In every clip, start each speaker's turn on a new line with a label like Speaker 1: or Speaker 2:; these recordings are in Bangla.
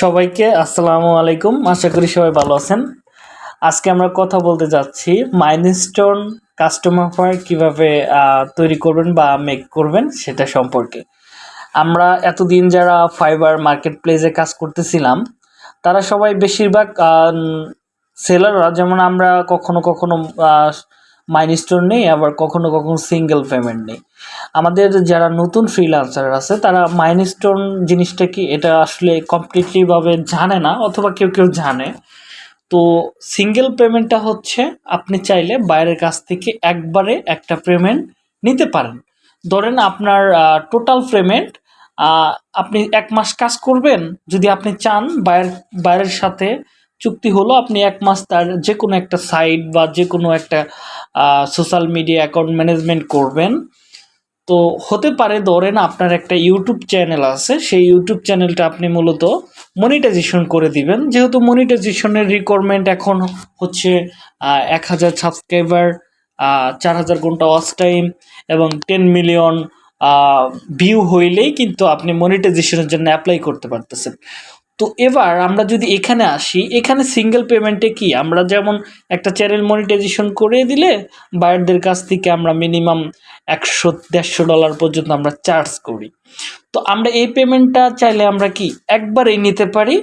Speaker 1: সবাইকে আসসালামু আলাইকুম। আশা করি সবাই ভালো আছেন। আজকে আমরা কথা বলতে যাচ্ছি মাইলস্টোন কাস্টমার ফায়ার কীভাবে তৈরি করবেন বা মেক করবেন সেটা সম্পর্কে। আমরা এতদিন যারা ফাইবার মার্কেট প্লেসে কাজ করতেছিলাম, তারা সবাই বেশিরভাগ সেলাররা, যেমন আমরা কখনো কখনো মাইলস্টোন নেই, আবার কখনো কখনো সিঙ্গেল পেমেন্ট নেই। আমাদের যারা নতুন ফ্রিল্যান্সার আছে, তারা মাইলস্টোন জিনিসটা কি, এটা আসলে কমপ্লিটলিভাবে জানে না, অথবা কেউ কেউ জানে। তো সিঙ্গেল পেমেন্টটা হচ্ছে, আপনি চাইলে বাইরের কাছ থেকে একবারে একটা পেমেন্ট নিতে পারেন। ধরেন আপনার টোটাল পেমেন্ট আপনি এক মাস কাজ করবেন, যদি আপনি চান বাইরের বাইরের সাথে চুক্তি হলো আপনি এক মাস তার যে কোনো একটা সাইট বা যে কোনো একটা সোশ্যাল মিডিয়া অ্যাকাউন্ট ম্যানেজমেন্ট করবেন। তো হতে পারে ধরেন আপনার একটা ইউটিউব চ্যানেল আছে, সেই ইউটিউব চ্যানেলটা আপনি মূলত মনিটাইজেশন করে দিবেন। যেহেতু মনিটাইজেশনের রিকোয়ারমেন্ট এখন হচ্ছে এক হাজার সাবস্ক্রাইবার চার হাজার ঘণ্টা ওয়াচ টাইম এবং টেন মিলিয়ন ভিউ হইলেই কিন্তু আপনি মনিটাইজেশনের জন্য অ্যাপ্লাই করতে পারতেছেন। তো এবার আমরা যদি এখানে আসি, এখানে সিঙ্গেল পেমেন্টে কি? আমরা যেমন একটা চ্যানেল মনিটাইজেশন করে দিলে বায়ারদের কাছ থেকে আমরা মিনিমাম একশো, দেড়শো ডলার পর্যন্ত আমরা চার্জ করি। তো আমরা এই পেমেন্টটা চাইলে আমরা কি একবারেই নিতে পারি?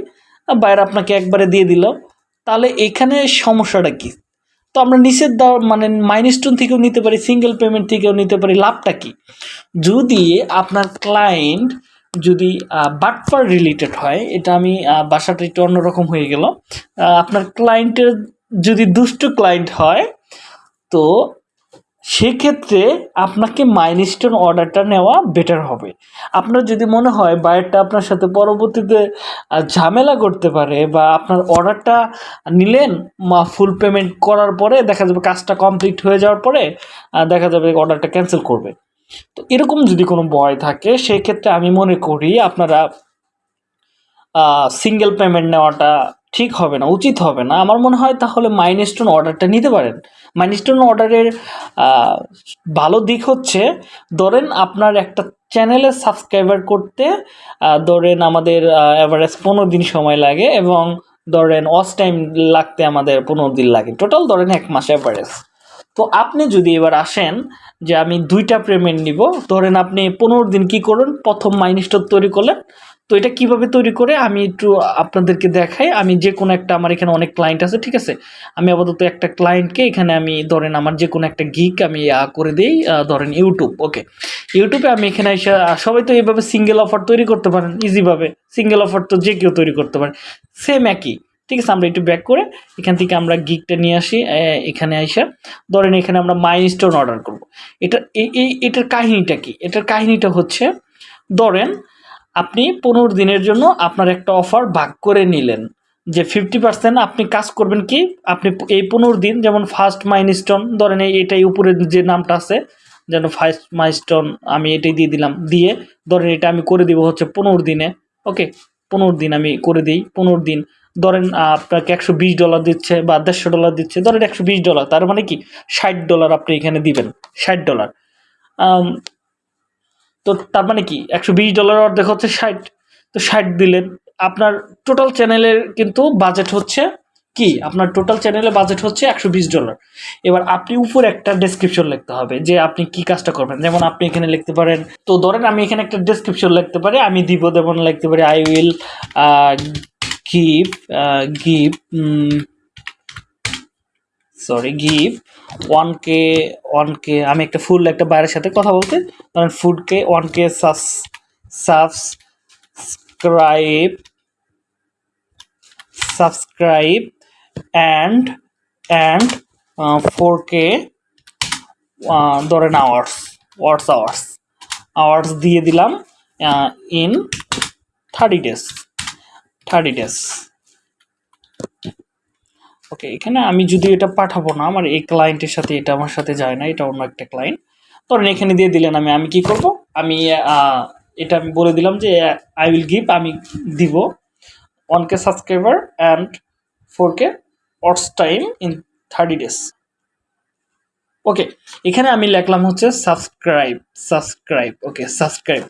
Speaker 1: বায়ার আপনাকে একবারে দিয়ে দিল। তাহলে এখানে সমস্যাটা কি? তো আমরা নিচের দেওয়ার মানে মাইনস্টোন থেকেও নিতে পারি সিঙ্গেল পেমেন্ট থেকেও নিতে পারি, লাভটা কি? যদি আপনার ক্লায়েন্ট যদি বাটফার রিলেটেড হয়, এটা আমি বাসাটা একটু অন্যরকম হয়ে গেল। আপনার ক্লায়েন্টের যদি দুষ্ট ক্লায়েন্ট হয়, তো সেক্ষেত্রে আপনাকে মাইলস্টোন অর্ডারটা নেওয়া বেটার হবে। আপনার যদি মনে হয় বায়ারটা আপনার সাথে পরবর্তীতে ঝামেলা করতে পারে বা আপনার অর্ডারটা নিলেন, মা ফুল পেমেন্ট করার পরে দেখা যাবে কাজটা কমপ্লিট হয়ে যাওয়ার পরে দেখা যাবে অর্ডারটা ক্যান্সেল করবে। তো এরকম যদি কোনো ভয় থাকে, সেক্ষেত্রে আমি মনে করি আপনারা সিঙ্গেল পেমেন্ট নেওয়াটা ঠিক হবে না, উচিত হবে না। আমার মনে হয় তাহলে মাইনস্টোন অর্ডারটা নিতে পারেন। মাইনস্টোন অর্ডারের ভালো দিক হচ্ছে, ধরেন আপনার একটা চ্যানেলে সাবস্ক্রাইবার করতে ধরেন আমাদের অ্যাভারেজ পনেরো দিন সময় লাগে এবং ধরেন ওয়াচ টাইম লাগতে আমাদের পনেরো দিন লাগে। টোটাল ধরেন এক মাস অ্যাভারেজ তো আপনি যদি এবার আসেন যে আমি দুইটা পেমেন্ট নিব, ধরেন আপনি পনেরো দিন কি করুন প্রথম মাইনস্টোর তৈরি করলেন। তো এটা কীভাবে তৈরি করে? আমি একটু আপনাদেরকে দেখাই। আমি যে কোনো একটা আমার এখানে অনেক ক্লায়েন্ট আছে, ঠিক আছে? আমি আপাতত একটা ক্লায়েন্টকে এখানে আমি ধরেন আমার যে কোনো একটা গিক আমি করে দিই ধরেন ইউটিউব ওকে ইউটিউবে আমি এখানে এসে সবাই তো এইভাবে সিঙ্গেল অফার তৈরি করতে পারেন ইজিভাবে সিঙ্গেল অফার তো যে কেউ তৈরি করতে পারেন সেম একই। ঠিক আছে, আমরা একটু ব্যাক করে এখান থেকে আমরা গিকটা নিয়ে আসি এখানে আইসা। ধরেন এখানে আমরা মাইলস্টোন অর্ডার করব। এটা এই এটার কাহিনীটা কি? এটার কাহিনীটা হচ্ছে, ধরেন আপনি পনেরো দিনের জন্য আপনার একটা অফার ভাগ করে নিলেন, যে ফিফটি পার্সেন্ট আপনি কাজ করবেন কি? আপনি এই পনেরো দিন যেমন ফার্স্ট মাইলস্টোন ধরেন এটাই উপরে যে নামটা আছে, যেন ফার্স্ট মাইলস্টোন আমি এটাই দিয়ে দিলাম, দিয়ে ধরেন এটা আমি করে দিব হচ্ছে পনেরো দিনে ওকে পনেরো দিন আমি করে দিই, পনেরো দিন। ধরেন আপনাকে একশো বিশ ডলার দিচ্ছে বা দেড়শো ডলার দিচ্ছে, ধরেন একশো বিশ ডলার তার মানে কি? ষাট ডলার আপনি এখানে দিবেন, ষাট ডলার তো তার মানে কি? একশো বিশ ডলার অর্ধেক হচ্ছে ষাট। তো ষাট দিলেন, আপনার টোটাল চ্যানেলের কিন্তু বাজেট হচ্ছে কি? আপনার টোটাল চ্যানেলের বাজেট হচ্ছে একশো বিশ ডলার এবার আপনি উপর একটা ডেসক্রিপশন লিখতে হবে, যে আপনি কি কাজটা করবেন। যেমন আপনি এখানে লিখতে পারেন, তো ধরেন আমি এখানে একটা ডেসক্রিপশন লিখতে পারি, আমি দিব, যেমন লিখতে পারি I will give give sorry give one K one K আমি একটা ফুল একটা বাইরের সাথে কথা বলতে, ধরেন ফুড কে one K subscribe subscribe and and four K ধরেন আওয়ার্স ওয়ার্স আওয়ার্স আওয়ার্স দিয়ে দিলাম in thirty days thirty days okay এখানে আমি যদি এটা পাঠাবো না, আমার এই ক্লায়েন্টের সাথে এটা আমার সাথে যায় না, এটা অন্য একটা ক্লায়েন্ট ধরেন এখানে দিয়ে দিলেন আমি আমি কি করব? আমি এটা আমি বলে দিলাম যে আই উইল গিভ আমি দিব one K subscriber and four K watch time in thirty days okay এখানে আমি লিখলাম হচ্ছে সাবস্ক্রাইব সাবস্ক্রাইব ওকে সাবস্ক্রাইব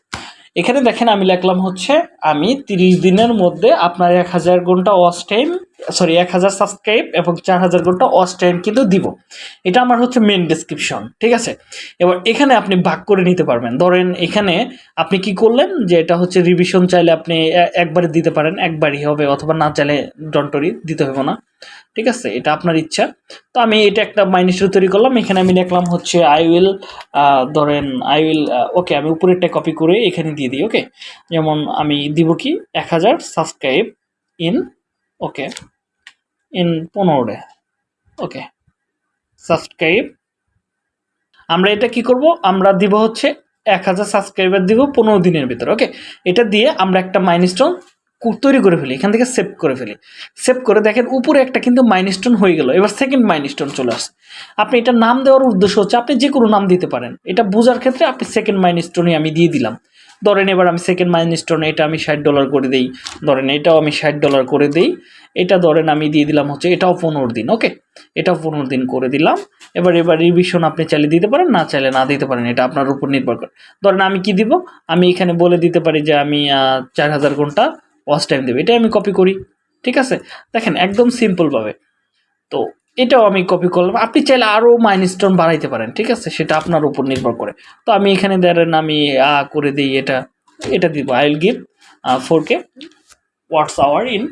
Speaker 1: এখানে দেখেন আমি লিখলাম হচ্ছে, আমি তিরিশ দিনের মধ্যে আপনার এক হাজার ঘণ্টা ওয়াচ টাইম সরি, এক হাজার সাবস্ক্রাইব এবং চার হাজার ঘণ্টা ওয়াচ টাইম কিন্তু দিব। এটা আমার হচ্ছে মেন ডেসক্রিপশন ঠিক আছে? এবার এখানে আপনি ভাগ করে নিতে পারবেন। ধরেন এখানে আপনি কি করলেন যে এটা হচ্ছে রিভিশন চাইলে আপনি একবারে দিতে পারেন, একবারই হবে অথবা না চাইলে ডন্টরি দিতে হবে না, ঠিক আছে? এটা আপনার ইচ্ছা। তো আমি এটা একটা মাইনিস্টার তৈরি করলাম। এখানে আমি লিখলাম হচ্ছে আই উইল ধরেন আই উইল ওকে আমি উপরেরটা কপি করে এখানে দিয়ে দিই ওকে যেমন আমি দিব কি? এক হাজার সাবস্ক্রাইব ইন ওকে ইন পনেরো ডে ওকে সাবস্ক্রাইব আমরা এটা কি করব? আমরা দিব হচ্ছে এক হাজার সাবস্ক্রাইবার দিব পনেরো দিনের ভিতরে ওকে এটা দিয়ে আমরা একটা মাইলস্টোন তৈরি করে ফেলি, এখান থেকে সেভ করে ফেলি। সেভ করে দেখেন উপরে একটা কিন্তু মাইলস্টোন হয়ে গেল, এবার সেকেন্ড মাইলস্টোন চলে আসে আপনি এটা নাম দেওয়ার উদ্দেশ্য হচ্ছে আপনি যে কোনো নাম দিতে পারেন। এটা বোঝার ক্ষেত্রে আপনি সেকেন্ড মাইলস্টোনই আমি দিয়ে দিলাম। ধরেন এবার আমি সেকেন্ড মাইলস্টোন এটা আমি ষাট ডলার করে দিই। ধরেন এটাও আমি ষাট ডলার করে দিই। এটা ধরেন আমি দিয়ে দিলাম হচ্ছে, এটাও পনেরো দিন ওকে এটাও পনেরো দিন করে দিলাম। এবার এবার রিভিশন আপনি চাইলে দিতে পারেন, না চাইলে না দিতে পারেন, এটা আপনার উপর নির্ভর করে। ধরেন আমি কি দিব? আমি এখানে বলে দিতে পারি যে আমি চার হাজার ঘণ্টা ওয়াচ টাইম দেবো। এটাই আমি কপি করি, ঠিক আছে? দেখেন, একদম সিম্পলভাবে তো এটাও আমি কপি করলাম। আপনি চাইলে আরও মাইনস্টোন বাড়াইতে পারেন, ঠিক আছে? সেটা আপনার উপর নির্ভর করে। তো আমি এখানে ধরেন আমি, আ, করে দিই এটা এটা দিব। I will give four K watch hour in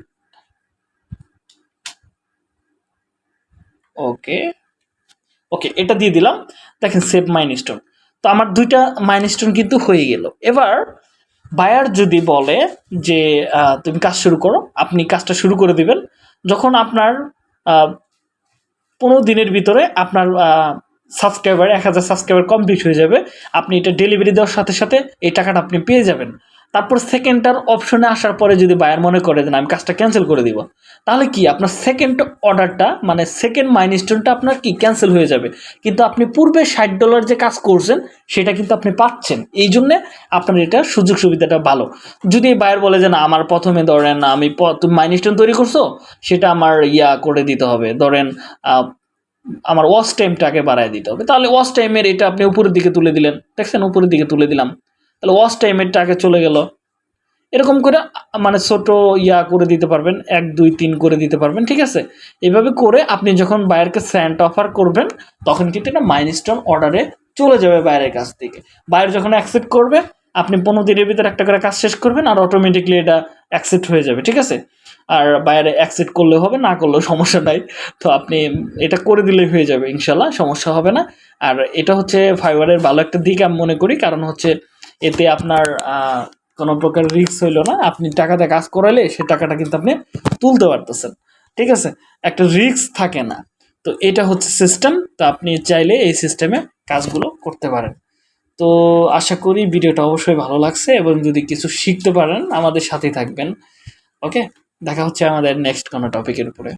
Speaker 1: okay okay এটা দিয়ে দিলাম। দেখেন সেভ মাইনস্টোন তো আমার দুইটা মাইনস্টোন কিন্তু হয়ে গেল। এবার বায়ার যদি বলে যে তুমি কাজ শুরু করো, আপনি কাজটা শুরু করে দিবেন। যখন আপনার পনেরো দিনের ভিতরে আপনার সাবস্ক্রাইবার এক হাজার সাবস্ক্রাইবার কমপ্লিট হয়ে যাবে। আপনি এটা ডেলিভারি দেওয়ার সাথে সাথে এই টাকাটা আপনি পেয়ে যাবেন। তারপর সেকেন্ডটার অপশনে আসার পরে যদি বায়ার মনে করে দেন আমি কাজটা ক্যান্সেল করে দিব, তাহলে কি আপনার সেকেন্ড অর্ডারটা মানে সেকেন্ড মাইনস্টোনটা আপনার কি ক্যান্সেল হয়ে যাবে? কিন্তু আপনি পূর্বে ষাট ডলার যে কাজ করছেন, সেটা কিন্তু আপনি পাচ্ছেন। এই জন্যে আপনার এটা সুযোগ সুবিধাটা ভালো। যদি বায়ার বলে যে না, আমার প্রথমে ধরেন আমি তুমি মাইনস্টোন তৈরি করছ, সেটা আমার ইয়া করে দিতে হবে। ধরেন আমার ওয়াচ টাইমটাকে বাড়ায় দিতে হবে। তাহলে ওয়াচ টাইমের এটা আপনি উপরের দিকে তুলে দিলেন। দেখছেন? উপরের দিকে তুলে দিলাম। তাহলে ওয়াশ টাইমেরটা আগে চলে গেল। এরকম করে মানে ছোট ইয়া করে দিতে পারবেন, এক, দুই, তিন করে দিতে পারবেন, ঠিক আছে? এভাবে করে আপনি যখন বায়ারকে স্যান্ড অফার করবেন, তখন কিন্তু এটা মাইলস্টোন অর্ডারে চলে যাবে বাইরের কাছ থেকে। বাইরে যখন অ্যাকসেপ্ট করবে, আপনি পনেরো দিনের ভিতরে একটা করে কাজ শেষ করবেন, আর অটোমেটিকলি এটা অ্যাকসেপ্ট হয়ে যাবে, ঠিক আছে? আর বাইরে অ্যাকসেপ্ট করলে হবে, না করলেও সমস্যা নাই। তো আপনি এটা করে দিলেই হয়ে যাবে ইনশাল্লাহ সমস্যা হবে না। আর এটা হচ্ছে ফাইবারের ভালো একটা দিক আমি মনে করি, কারণ হচ্ছে এতে আপনার কোনো প্রকার রিস্ক হইল না। আপনি টাকাতে কাজ করালে সে টাকাটা কিন্তু আপনি তুলতে পারতেছেন। ঠিক আছে? একটা রিস্ক থাকে না। তো এটা হচ্ছে সিস্টেম তো আপনি চাইলে এই সিস্টেমে কাজগুলো করতে পারেন। তো আশা করি ভিডিওটা অবশ্যই ভালো লাগছে এবং যদি কিছু শিখতে পারেন, আমাদের সাথেই থাকবেন। ওকে? দেখা হচ্ছে আমাদের নেক্সট কোনো টপিকের উপরে।